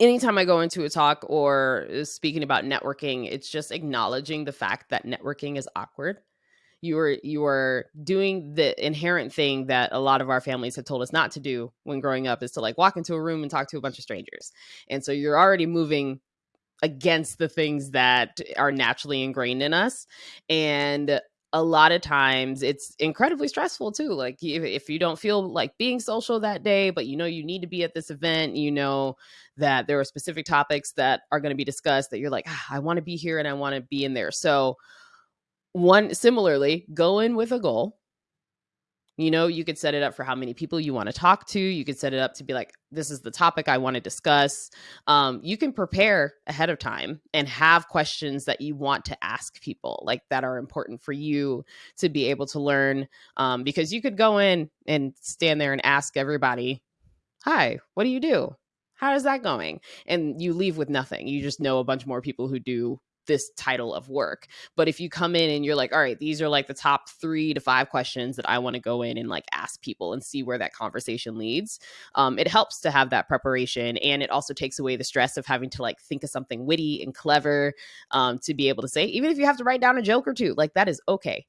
anytime I go into a talk or uh, speaking about networking, it's just acknowledging the fact that networking is awkward. You are you are doing the inherent thing that a lot of our families have told us not to do when growing up is to like walk into a room and talk to a bunch of strangers. And so you're already moving against the things that are naturally ingrained in us. And a lot of times it's incredibly stressful too. Like if, if you don't feel like being social that day, but you know you need to be at this event, you know that there are specific topics that are going to be discussed that you're like, ah, I want to be here and I want to be in there. So one similarly, go in with a goal you know, you could set it up for how many people you want to talk to. You could set it up to be like, this is the topic I want to discuss. Um, you can prepare ahead of time and have questions that you want to ask people, like that are important for you to be able to learn. Um, because you could go in and stand there and ask everybody, Hi, what do you do? How is that going? And you leave with nothing. You just know a bunch more people who do this title of work. But if you come in and you're like, all right, these are like the top three to five questions that I want to go in and like ask people and see where that conversation leads, um, it helps to have that preparation. And it also takes away the stress of having to like think of something witty and clever um, to be able to say, even if you have to write down a joke or two, like that is okay.